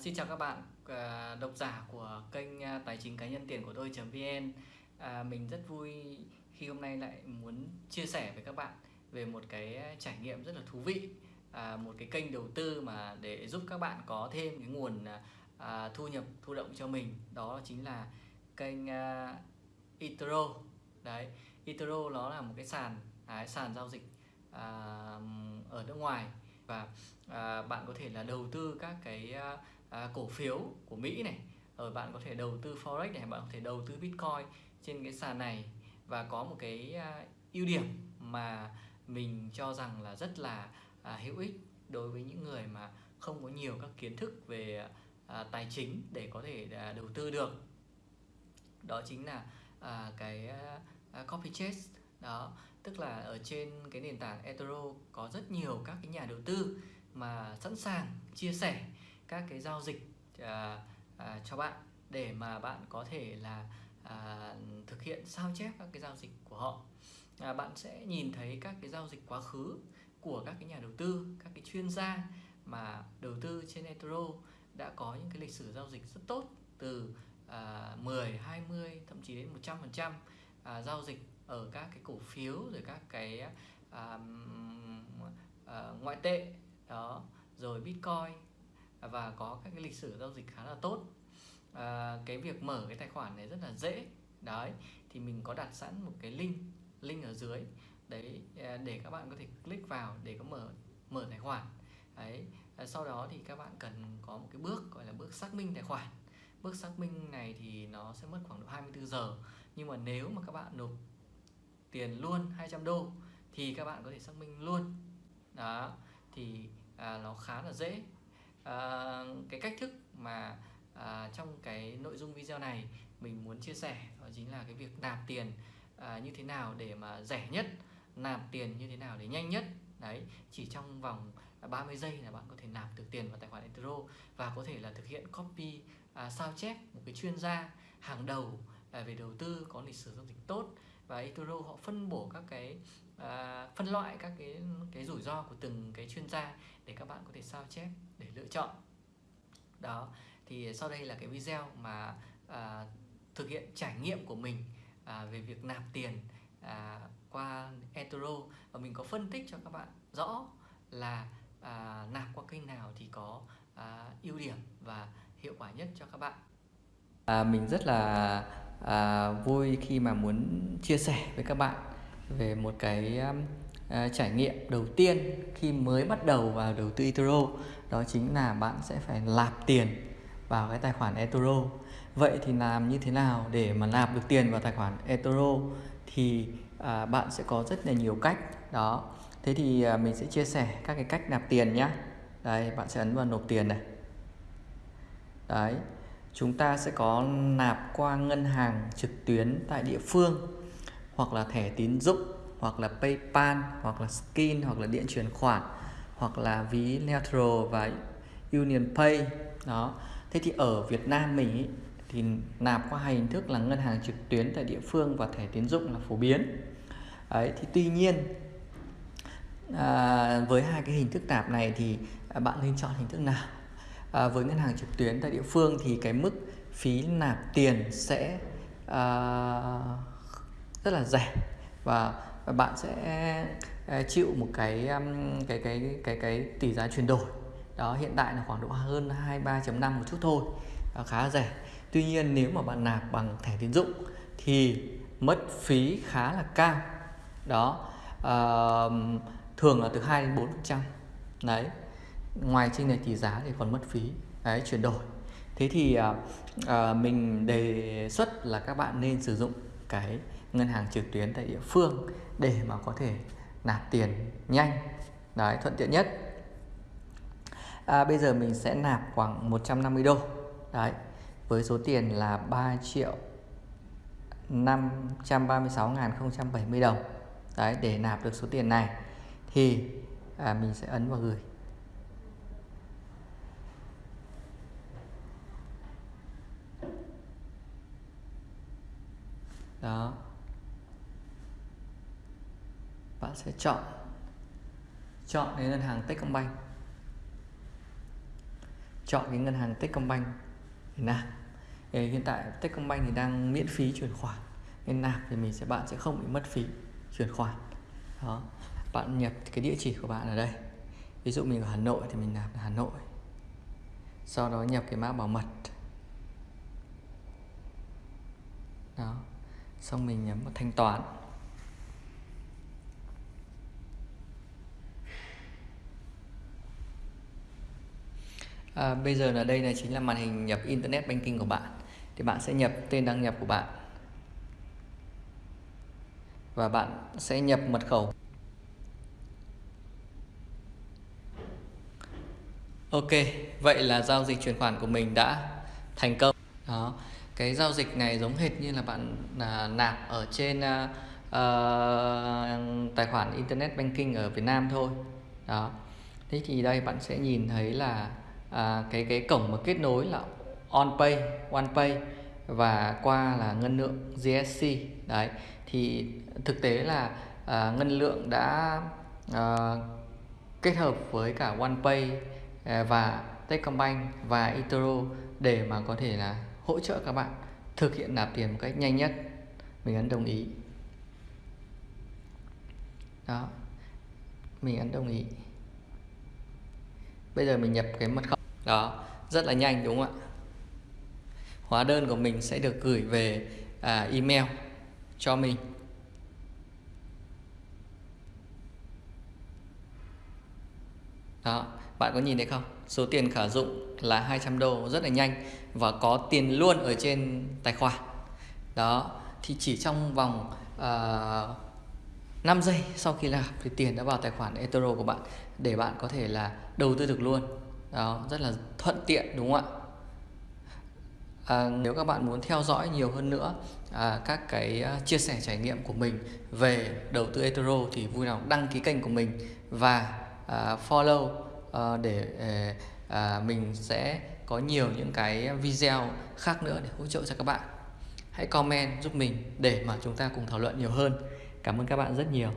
xin chào các bạn à, độc giả của kênh à, tài chính cá nhân tiền của tôi.vn à, Mình rất vui khi hôm nay lại muốn chia sẻ với các bạn về một cái trải nghiệm rất là thú vị à, Một cái kênh đầu tư mà để giúp các bạn có thêm cái nguồn à, à thu nhập thu động cho mình. Đó chính là kênh à, eToro Đấy, eToro nó là một cái sàn, à, sàn giao dịch à, ở nước ngoài. Và à, bạn có thể là đầu tư các cái à, à, cổ phiếu của Mỹ này. Rồi bạn có thể đầu tư forex này bạn có thể đầu tư bitcoin trên cái sàn này và có một cái à, ưu điểm mà mình cho rằng là rất là à, hữu ích đối với những người mà không có nhiều các kiến thức về à, tài chính để có thể à, đầu tư được. Đó chính là à, cái à, à copy chase. Đó tức là ở trên cái nền tảng eToro có rất nhiều các cái nhà đầu tư mà sẵn sàng chia sẻ các cái giao dịch à, à, cho bạn để mà bạn có thể là à, thực hiện sao chép các cái giao dịch của họ. À, bạn sẽ nhìn thấy các cái giao dịch quá khứ của các cái nhà đầu tư các cái chuyên gia mà đầu tư trên eToro đã có những cái lịch sử giao dịch rất tốt từ à, 10, 20 thậm chí đến 100% à, giao dịch ở các cái cổ phiếu rồi các cái à, à, ngoại tệ đó rồi bitcoin và có các cái lịch sử giao dịch khá là tốt. À, cái việc mở cái tài khoản này rất là dễ. Đấy thì mình có đặt sẵn một cái link link ở dưới. Đấy à, để các bạn có thể click vào để có mở mở tài khoản. Đấy à, sau đó thì các bạn cần có một cái bước gọi là bước xác minh tài khoản. Bước xác minh này thì nó sẽ mất khoảng độ 24 giờ. Nhưng mà nếu mà các bạn nộp tiền luôn 200 đô thì các bạn có thể xác minh luôn. Đó thì à, nó khá là dễ. Ờ, cái cách thức mà uh, trong cái nội dung video này mình muốn chia sẻ đó chính là cái việc nạp tiền uh, như thế nào để mà rẻ nhất nạp tiền như thế nào để nhanh nhất. Đấy chỉ trong vòng 30 giây là bạn có thể nạp được tiền vào tài khoản eToro và có thể là thực hiện copy à, sao chép một cái chuyên gia hàng đầu à, về đầu tư có lịch sử giao dịch tốt và eToro họ phân bổ các cái à, phân loại các cái cái rủi ro của từng cái chuyên gia để các bạn có thể sao chép để lựa chọn. Đó thì sau đây là cái video mà à, thực hiện trải nghiệm của mình à, về việc nạp tiền à, qua eToro và mình có phân tích cho các bạn rõ là à, nạp qua kênh nào thì có à, ưu điểm và hiệu quả nhất cho các bạn. À, mình rất là à, vui khi mà muốn chia sẻ với các bạn về một cái um, à, trải nghiệm đầu tiên khi mới bắt đầu vào đầu tư eToro. Đó chính là bạn sẽ phải lạp tiền vào cái tài khoản eToro. Vậy thì làm như thế nào để mà nạp được tiền vào tài khoản eToro thì à, bạn sẽ có rất là nhiều cách. Đó. Thế thì à, mình sẽ chia sẻ các cái cách nạp tiền nhé đây bạn sẽ ấn vào nộp tiền này. Đấy chúng ta sẽ có nạp qua ngân hàng trực tuyến tại địa phương hoặc là thẻ tín dụng hoặc là PayPal hoặc là Skin hoặc là điện chuyển khoản hoặc là ví Neutral và Union Pay. Đó. Thế thì ở Việt Nam mình ý, thì nạp qua hai hình thức là ngân hàng trực tuyến tại địa phương và thẻ tín dụng là phổ biến. Ấy thì tuy nhiên à, với hai cái hình thức nạp này thì bạn nên chọn hình thức nào? À, với ngân hàng trực tuyến tại địa phương thì cái mức phí nạp tiền sẽ à, rất là rẻ. Và, và bạn sẽ ờ, chịu một cái cái cái cái cái cái tỷ giá chuyển đổi. Đó hiện tại là khoảng độ hơn 23.5 một chút thôi. Đó, khá rẻ. Tuy nhiên nếu mà bạn nạp bằng thẻ tín dụng thì mất phí khá là cao. Đó à, thường là từ 2 đến 4 phần trăm. Đấy ngoài trên này tỷ giá thì còn mất phí. Đấy chuyển đổi. Thế thì à, à, mình đề xuất là các bạn nên sử dụng cái ngân hàng trực tuyến tại địa phương để mà có thể nạp tiền nhanh đấy thuận tiện nhất. À, bây giờ mình sẽ nạp khoảng 150 đô. Đấy với số tiền là 3 triệu 536.070 đồng. Đấy để nạp được số tiền này thì à, mình sẽ ấn vào gửi. Đó. Bạn sẽ chọn chọn đến ngân hàng Techcombank. Chọn cái ngân hàng Techcombank để nạp. Thì hiện tại Techcombank thì đang miễn phí chuyển khoản, nên nạp thì mình sẽ, bạn sẽ không bị mất phí chuyển khoản. Đó. Bạn nhập cái địa chỉ của bạn ở đây. Ví dụ mình ở Hà Nội thì mình nạp là Hà Nội. Sau đó nhập cái mã bảo mật. Đó xong mình nhấn vào thanh toán. À, bây giờ là đây là chính là màn hình nhập internet banking của bạn. Thì bạn sẽ nhập tên đăng nhập của bạn. Và bạn sẽ nhập mật khẩu. Ok, vậy là giao dịch chuyển khoản của mình đã thành công. Đó, cái giao dịch này giống hệt như là bạn à, nạp ở trên à, à, tài khoản internet banking ở Việt Nam thôi. Đó. Thế thì đây bạn sẽ nhìn thấy là à, cái cái cổng mà kết nối là OnPay, OnePay và qua là ngân lượng GSC. Đấy, thì thực tế là à, ngân lượng đã à, kết hợp với cả OnePay à, và Techcombank và Itero để mà có thể là hỗ trợ các bạn thực hiện nạp tiền một cách nhanh nhất. Mình ấn đồng ý. Đó. Mình ấn đồng ý. Bây giờ mình nhập cái mật khẩu. Đó. Rất là nhanh đúng không ạ? Hóa đơn của mình sẽ được gửi về à, email cho mình. Đó bạn có nhìn thấy không? Số tiền khả dụng là 200 đô rất là nhanh và có tiền luôn ở trên tài khoản. Đó thì chỉ trong vòng ờ, uh, 5 giây sau khi làm thì tiền đã vào tài khoản eToro của bạn để bạn có thể là đầu tư được luôn. Đó rất là thuận tiện đúng không ạ? À, nếu các bạn muốn theo dõi nhiều hơn nữa à, các cái uh, chia sẻ trải nghiệm của mình về đầu tư eToro thì vui lòng đăng ký kênh của mình và À, follow à, để à, mình sẽ có nhiều những cái video khác nữa để hỗ trợ cho các bạn. Hãy comment giúp mình để mà chúng ta cùng thảo luận nhiều hơn. Cảm ơn các bạn rất nhiều.